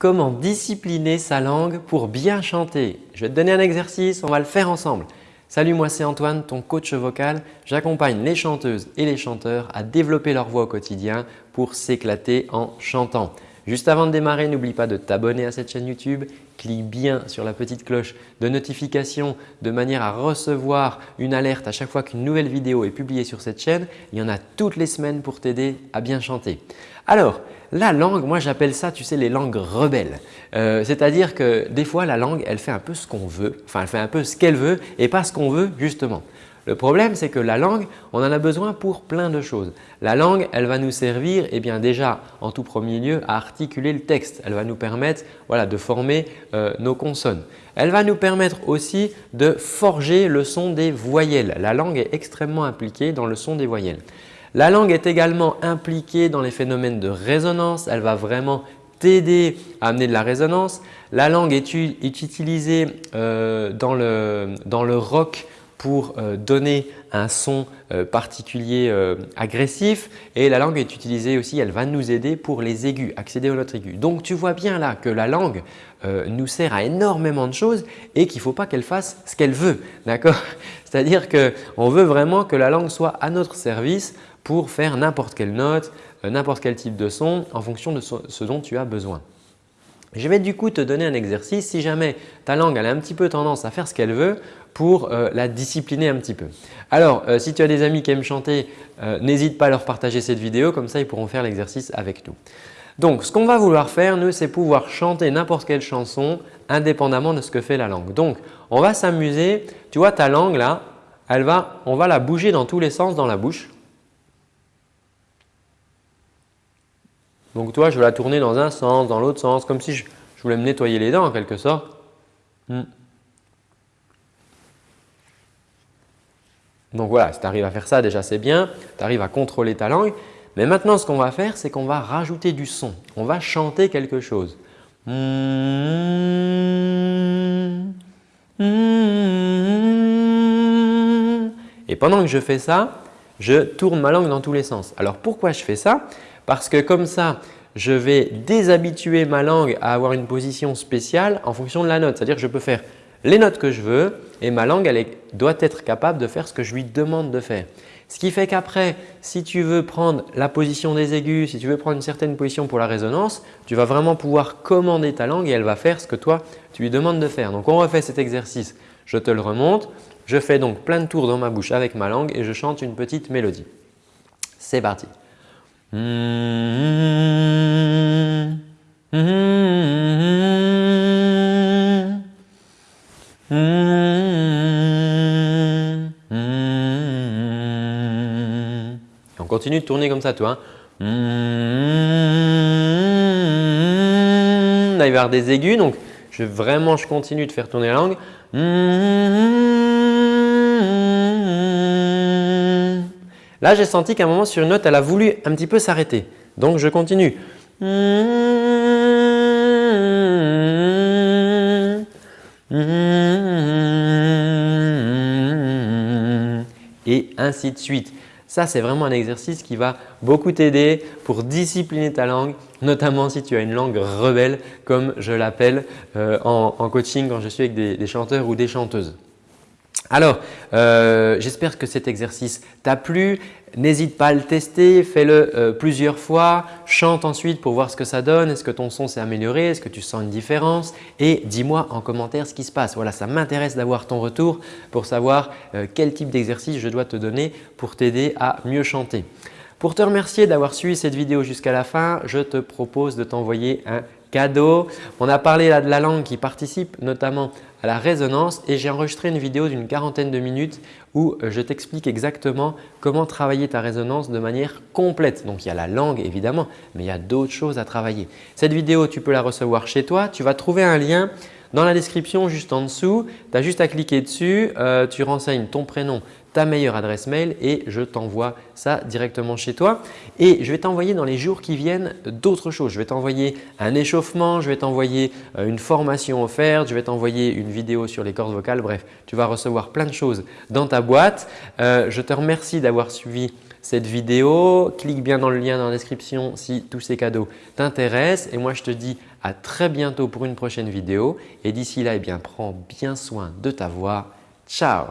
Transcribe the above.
Comment discipliner sa langue pour bien chanter Je vais te donner un exercice, on va le faire ensemble. Salut, moi c'est Antoine, ton coach vocal. J'accompagne les chanteuses et les chanteurs à développer leur voix au quotidien pour s'éclater en chantant. Juste avant de démarrer, n'oublie pas de t'abonner à cette chaîne YouTube. Clique bien sur la petite cloche de notification de manière à recevoir une alerte à chaque fois qu'une nouvelle vidéo est publiée sur cette chaîne. Il y en a toutes les semaines pour t'aider à bien chanter. Alors, la langue, moi j'appelle ça, tu sais, les langues rebelles. Euh, c'est-à-dire que des fois, la langue, elle fait un peu ce qu'on veut, enfin elle fait un peu ce qu'elle veut et pas ce qu'on veut justement. Le problème, c'est que la langue, on en a besoin pour plein de choses. La langue, elle va nous servir eh bien déjà en tout premier lieu à articuler le texte. Elle va nous permettre voilà, de former euh, nos consonnes. Elle va nous permettre aussi de forger le son des voyelles. La langue est extrêmement impliquée dans le son des voyelles. La langue est également impliquée dans les phénomènes de résonance. Elle va vraiment t'aider à amener de la résonance. La langue est, utilisée euh, dans, le, dans le rock pour euh, donner un son euh, particulier euh, agressif et la langue est utilisée aussi, elle va nous aider pour les aigus, accéder aux notes aiguës. Donc tu vois bien là que la langue nous sert à énormément de choses et qu'il ne faut pas qu'elle fasse ce qu'elle veut. D'accord? C'est-à-dire qu'on veut vraiment que la langue soit à notre service pour faire n'importe quelle note, n'importe quel type de son en fonction de ce dont tu as besoin. Je vais du coup te donner un exercice si jamais ta langue a un petit peu tendance à faire ce qu'elle veut pour euh, la discipliner un petit peu. Alors, euh, si tu as des amis qui aiment chanter, euh, n'hésite pas à leur partager cette vidéo, comme ça ils pourront faire l'exercice avec nous. Donc, ce qu'on va vouloir faire, nous, c'est pouvoir chanter n'importe quelle chanson indépendamment de ce que fait la langue. Donc, on va s'amuser. Tu vois ta langue là, elle va, on va la bouger dans tous les sens dans la bouche. Donc toi, je vais la tourner dans un sens, dans l'autre sens, comme si je, voulais me nettoyer les dents en quelque sorte. Hmm. Donc voilà, si tu arrives à faire ça déjà c'est bien, tu arrives à contrôler ta langue. Mais maintenant ce qu'on va faire, c'est qu'on va rajouter du son. On va chanter quelque chose. Et pendant que je fais ça, je tourne ma langue dans tous les sens. Alors pourquoi je fais ça? Parce que comme ça, je vais déshabituer ma langue à avoir une position spéciale en fonction de la note. C'est-à-dire que je peux faire les notes que je veux et ma langue elle doit être capable de faire ce que je lui demande de faire. Ce qui fait qu'après, si tu veux prendre la position des aigus, si tu veux prendre une certaine position pour la résonance, tu vas vraiment pouvoir commander ta langue et elle va faire ce que toi, tu lui demandes de faire. Donc, on refait cet exercice. Je te le remonte. Je fais donc plein de tours dans ma bouche avec ma langue et je chante une petite mélodie. C'est parti. On continue de tourner comme ça, toi. Hein. Là, il va y avoir des aigus, donc je, vraiment je continue de faire tourner la langue. Là, j'ai senti qu'à un moment sur une note, elle a voulu un petit peu s'arrêter. Donc, je continue. Et ainsi de suite. Ça, c'est vraiment un exercice qui va beaucoup t'aider pour discipliner ta langue, notamment si tu as une langue rebelle comme je l'appelle euh, en, coaching quand je suis avec des chanteurs ou des chanteuses. Alors, euh, j'espère que cet exercice t'a plu. N'hésite pas à le tester, fais-le euh, plusieurs fois, chante ensuite pour voir ce que ça donne. Est-ce que ton son s'est amélioré? Est-ce que tu sens une différence? Et dis-moi en commentaire ce qui se passe. Voilà, ça m'intéresse d'avoir ton retour pour savoir euh, quel type d'exercice je dois te donner pour t'aider à mieux chanter. Pour te remercier d'avoir suivi cette vidéo jusqu'à la fin, je te propose de t'envoyer un cadeau. On a parlé là de la langue qui participe notamment à la résonance et j'ai enregistré une vidéo d'une quarantaine de minutes où euh, je t'explique exactement comment travailler ta résonance de manière complète. Donc, il y a la langue évidemment, mais il y a d'autres choses à travailler. Cette vidéo, tu peux la recevoir chez toi. Tu vas trouver un lien dans la description juste en dessous. Tu as juste à cliquer dessus, euh, tu renseignes ton prénom, ta meilleure adresse mail et je t'envoie ça directement chez toi. Et je vais t'envoyer dans les jours qui viennent d'autres choses. Je vais t'envoyer un échauffement, je vais t'envoyer euh, une formation offerte, je vais t'envoyer une vidéo sur les cordes vocales. Bref, tu vas recevoir plein de choses dans ta boîte. Euh, je te remercie d'avoir suivi cette vidéo. Clique bien dans le lien dans la description si tous ces cadeaux t'intéressent. Et moi, je te dis à très bientôt pour une prochaine vidéo. Et d'ici là, eh bien, prends bien soin de ta voix. Ciao